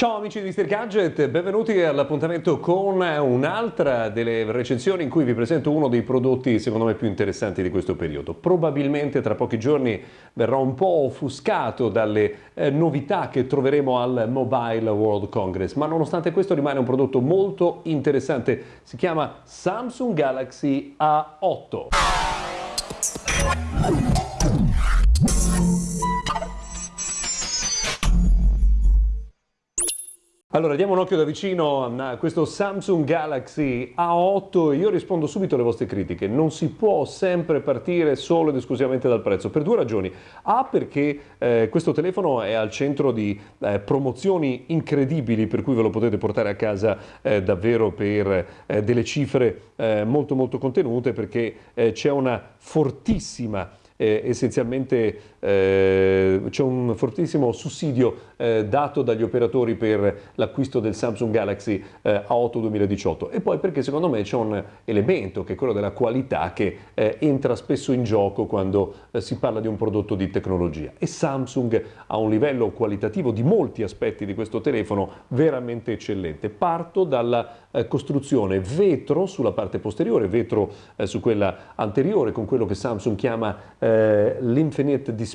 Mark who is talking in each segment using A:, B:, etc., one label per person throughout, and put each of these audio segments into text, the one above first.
A: Ciao amici di Mr. Gadget, benvenuti all'appuntamento con un'altra delle recensioni in cui vi presento uno dei prodotti secondo me più interessanti di questo periodo. Probabilmente tra pochi giorni verrà un po' offuscato dalle eh, novità che troveremo al Mobile World Congress, ma nonostante questo rimane un prodotto molto interessante. Si chiama Samsung Galaxy A8. Allora, diamo un occhio da vicino a questo Samsung Galaxy A8 e io rispondo subito alle vostre critiche. Non si può sempre partire solo ed esclusivamente dal prezzo, per due ragioni. A, perché eh, questo telefono è al centro di eh, promozioni incredibili, per cui ve lo potete portare a casa eh, davvero per eh, delle cifre eh, molto molto contenute, perché eh, c'è una fortissima eh, essenzialmente eh, c'è un fortissimo sussidio eh, dato dagli operatori per l'acquisto del Samsung Galaxy eh, A8 2018 e poi perché secondo me c'è un elemento che è quello della qualità che eh, entra spesso in gioco quando eh, si parla di un prodotto di tecnologia e Samsung ha un livello qualitativo di molti aspetti di questo telefono veramente eccellente. Parto dalla costruzione vetro sulla parte posteriore, vetro su quella anteriore con quello che Samsung chiama eh, l'Infinite Display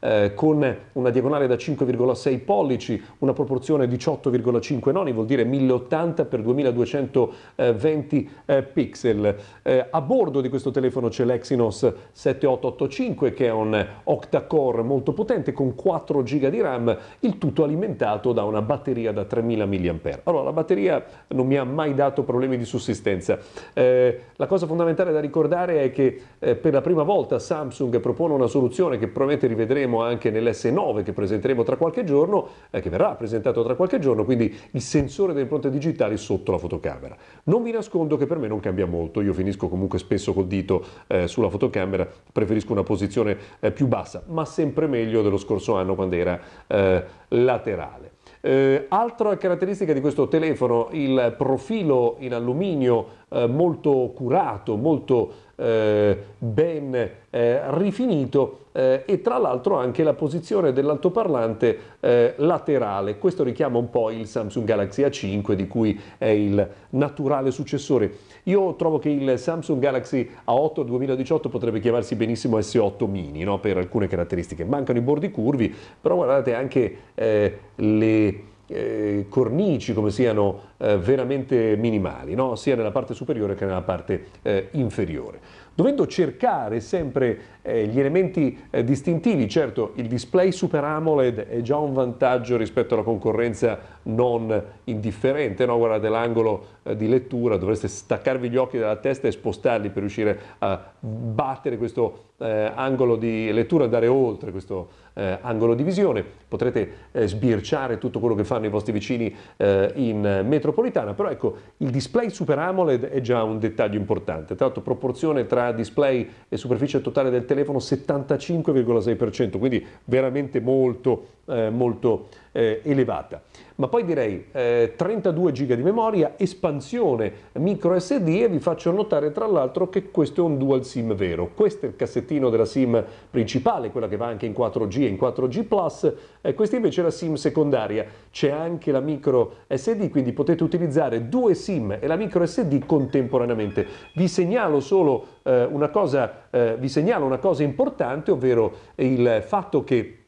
A: eh, con una diagonale da 5,6 pollici, una proporzione 18,5 noni, vuol dire 1080 x 2220 eh, pixel. Eh, a bordo di questo telefono c'è l'Exynos 7885 che è un octa-core molto potente con 4 GB di RAM, il tutto alimentato da una batteria da 3000 mAh. Allora la batteria non mi ha mai dato problemi di sussistenza. Eh, la cosa fondamentale da ricordare è che eh, per la prima volta Samsung propone una soluzione che probabilmente rivedremo anche nell'S9 che presenteremo tra qualche giorno, eh, che verrà presentato tra qualche giorno, quindi il sensore delle impronte digitali sotto la fotocamera. Non vi nascondo che per me non cambia molto, io finisco comunque spesso col dito eh, sulla fotocamera, preferisco una posizione eh, più bassa, ma sempre meglio dello scorso anno quando era eh, laterale. Eh, altra caratteristica di questo telefono, il profilo in alluminio eh, molto curato, molto ben eh, rifinito eh, e tra l'altro anche la posizione dell'altoparlante eh, laterale. Questo richiama un po' il Samsung Galaxy A5 di cui è il naturale successore. Io trovo che il Samsung Galaxy A8 2018 potrebbe chiamarsi benissimo S8 mini no? per alcune caratteristiche. Mancano i bordi curvi, però guardate anche eh, le eh, cornici come siano eh, veramente minimali, no? sia nella parte superiore che nella parte eh, inferiore. Dovendo cercare sempre eh, gli elementi eh, distintivi, certo il display Super AMOLED è già un vantaggio rispetto alla concorrenza non indifferente, no? guardate l'angolo eh, di lettura, dovreste staccarvi gli occhi dalla testa e spostarli per riuscire a battere questo angolo di lettura, andare oltre questo eh, angolo di visione, potrete eh, sbirciare tutto quello che fanno i vostri vicini eh, in metropolitana, però ecco il display Super AMOLED è già un dettaglio importante, tra l'altro proporzione tra display e superficie totale del telefono 75,6%, quindi veramente molto eh, molto eh, elevata. Ma poi direi eh, 32 GB di memoria, espansione micro SD e vi faccio notare tra l'altro che questo è un dual SIM vero. Questo è il cassettino della SIM principale, quella che va anche in 4G e in 4G+, e questa invece è la SIM secondaria. C'è anche la micro SD, quindi potete utilizzare due SIM e la micro SD contemporaneamente. Vi segnalo solo eh, una cosa, eh, vi segnalo una cosa importante, ovvero il fatto che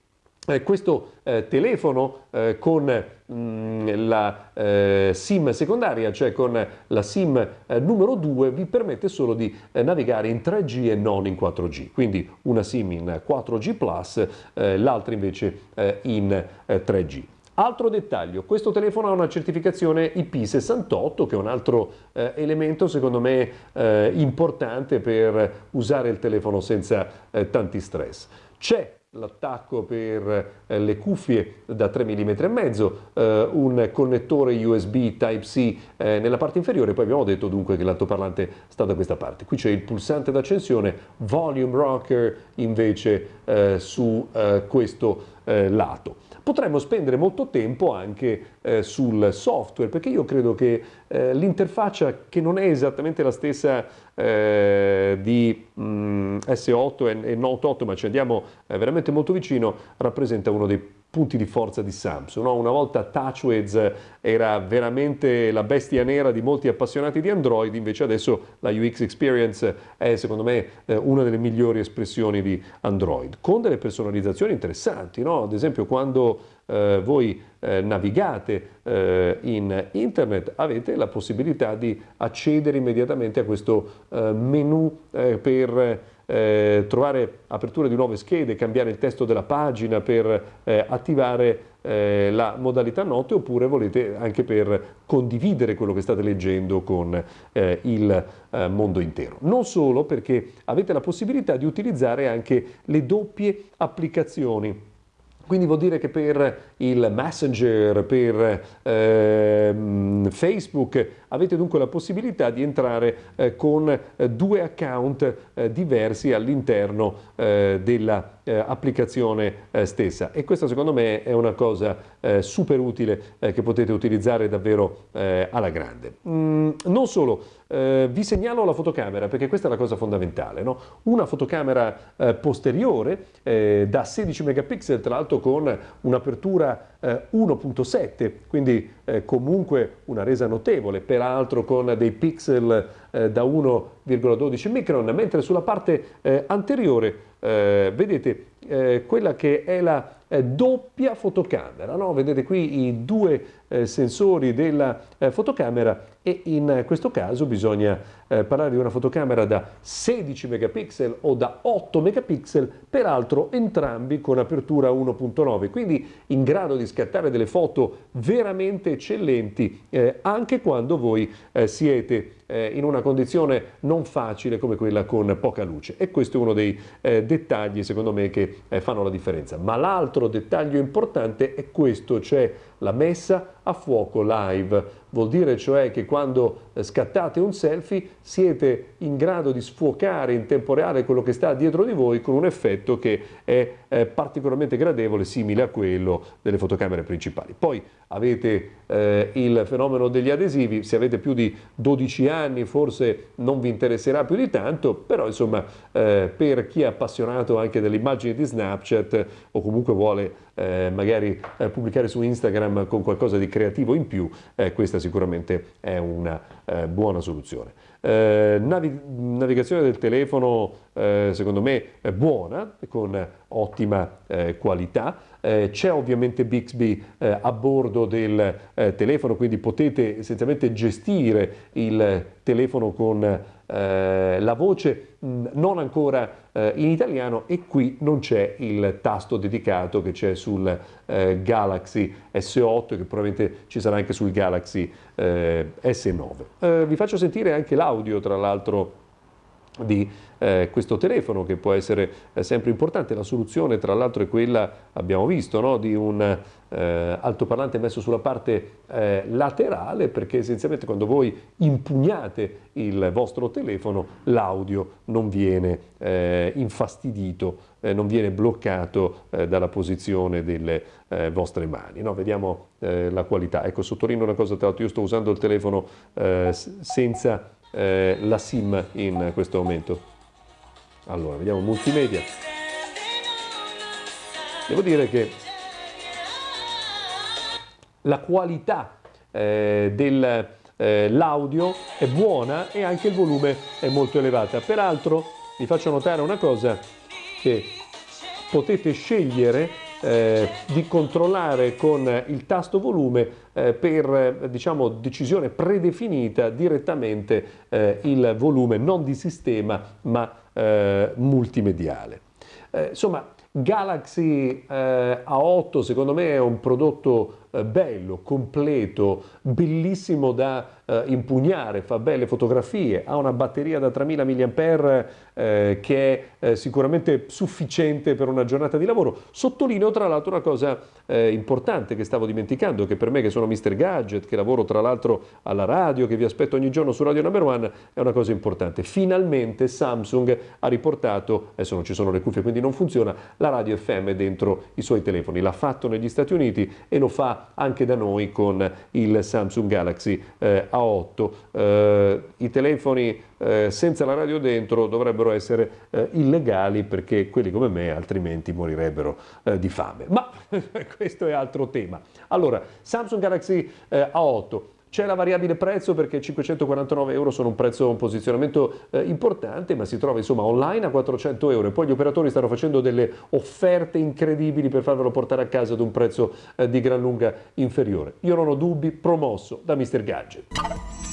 A: eh, questo eh, telefono eh, con mh, mm, la eh, SIM secondaria, cioè con la SIM eh, numero 2, vi permette solo di eh, navigare in 3G e non in 4G. Quindi una SIM in 4G+, l'altra invece in 3G. Altro dettaglio, questo telefono ha una certificazione IP68 che è un altro eh, elemento secondo me eh, importante per usare il telefono senza eh, tanti stress. C'è l'attacco per eh, le cuffie da 3 mm e mezzo, eh, un connettore USB Type-C eh, nella parte inferiore, poi abbiamo detto dunque che l'altoparlante sta da questa parte. Qui c'è il pulsante d'accensione, volume rocker invece su questo eh, lato. Potremmo spendere molto tempo anche eh, sul software, perché io credo che eh, l'interfaccia, che non è esattamente la stessa eh, di mh, mm, S8 e, e Note 8, ma ci andiamo eh, veramente molto vicino, rappresenta uno dei punti di forza di Samsung. No? Una volta TouchWiz era veramente la bestia nera di molti appassionati di Android, invece adesso la UX Experience è secondo me eh, una delle migliori espressioni di Android, con delle personalizzazioni interessanti, no? ad esempio quando eh, voi eh, navigate eh, in internet avete la possibilità di accedere immediatamente a questo eh, menu eh, per eh, trovare apertura di nuove schede, cambiare il testo della pagina per eh, attivare eh, la modalità note oppure volete anche per condividere quello che state leggendo con eh, il eh, mondo intero. Non solo perché avete la possibilità di utilizzare anche le doppie applicazioni quindi vuol dire che per il Messenger, per eh, Facebook avete dunque la possibilità di entrare eh, con eh, due account eh, diversi all'interno eh, dell'applicazione eh, stessa e questa secondo me è una cosa super utile che potete utilizzare davvero alla grande. Mm, non solo, eh, vi segnalo la fotocamera perché questa è la cosa fondamentale. No? Una fotocamera eh, posteriore eh, da 16 megapixel, tra l'altro con un'apertura 1.7, eh, quindi eh, comunque una resa notevole, peraltro con dei pixel eh, da 1,12 micron, mentre sulla parte anteriore vedete quella che è la doppia fotocamera. No? Vedete qui i due sensori della fotocamera e in questo caso bisogna eh, parlare di una fotocamera da 16 megapixel o da 8 megapixel, peraltro entrambi con apertura 1.9, quindi in grado di scattare delle foto veramente eccellenti eh, anche quando voi eh, siete eh, in una condizione non facile come quella con poca luce e questo è uno dei eh, dettagli secondo me che eh, fanno la differenza. Ma l'altro dettaglio importante è questo, cioè la messa a fuoco live. Vuol dire cioè che quando eh, scattate un selfie siete in grado di sfuocare in tempo reale quello che sta dietro di voi con un effetto che è eh, particolarmente gradevole, simile a quello delle fotocamere principali. Poi avete eh, il fenomeno degli adesivi, se avete più di 12 anni forse non vi interesserà più di tanto, però insomma eh, per chi è appassionato anche delle immagini di Snapchat o comunque vuole eh, magari eh, pubblicare su Instagram con qualcosa di creativo in più, eh, questa sicuramente è una eh, buona soluzione. Eh, navi navigazione del telefono eh, secondo me buona, con ottima eh, qualità. Eh, c'è ovviamente Bixby a bordo del telefono, quindi potete essenzialmente gestire il telefono con la voce, mh, non ancora in italiano e qui non c'è il tasto dedicato che c'è sul Galaxy S8 che probabilmente ci sarà anche sul Galaxy S9. vi faccio sentire anche l'audio tra l'altro di eh, questo telefono che può essere eh, sempre importante. La soluzione tra l'altro è quella, abbiamo visto, no? di un eh, altoparlante messo sulla parte eh, laterale perché essenzialmente quando voi impugnate il vostro telefono l'audio non viene eh, infastidito, eh, non viene bloccato dalla posizione delle vostre mani. No? Vediamo la qualità. Ecco, sottolineo una cosa, tra l'altro io sto usando il telefono senza eh, la SIM in questo momento. Allora, vediamo multimedia. Devo dire che la qualità eh, dell'audio eh, è buona e anche il volume è molto elevata. Peraltro vi faccio notare una cosa che potete scegliere eh, di controllare con il tasto volume eh, per diciamo, decisione predefinita direttamente eh, il volume non di sistema ma eh, multimediale. Eh, insomma, Galaxy eh, A8 secondo me è un prodotto bello, completo, bellissimo da eh, impugnare, fa belle fotografie, ha una batteria da 3000 mAh eh, che è eh, sicuramente sufficiente per una giornata di lavoro. Sottolineo tra l'altro una cosa eh, importante che stavo dimenticando, che per me che sono Mr. Gadget, che lavoro tra l'altro alla radio, che vi aspetto ogni giorno su Radio Number One, è una cosa importante. Finalmente Samsung ha riportato, adesso non ci sono le cuffie quindi non funziona, la radio FM dentro i suoi telefoni. L'ha fatto negli Stati Uniti e lo fa anche da noi con il Samsung Galaxy eh, A8. Eh, I telefoni eh, senza la radio dentro dovrebbero essere eh, illegali perché quelli come me altrimenti morirebbero eh, di fame. Ma questo è altro tema. Allora, Samsung Galaxy eh, A8 c'è la variabile prezzo perché 549 euro sono un prezzo, un posizionamento eh, importante, ma si trova insomma online a 400 euro e poi gli operatori stanno facendo delle offerte incredibili per farvelo portare a casa ad un prezzo eh, di gran lunga inferiore. Io non ho dubbi, promosso da Mr. Gadget.